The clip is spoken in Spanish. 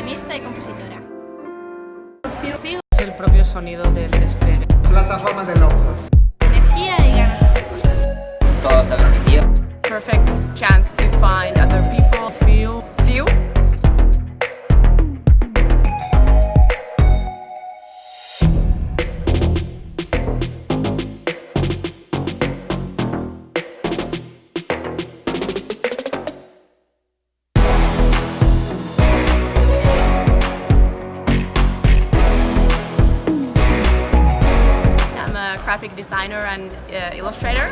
guionista y compositora. Es el propio sonido del despegue. Plataforma de locos. Energía y ganas de hacer cosas. Toda tecnología. Perfect chance to find other people. Graphic designer and uh, illustrator.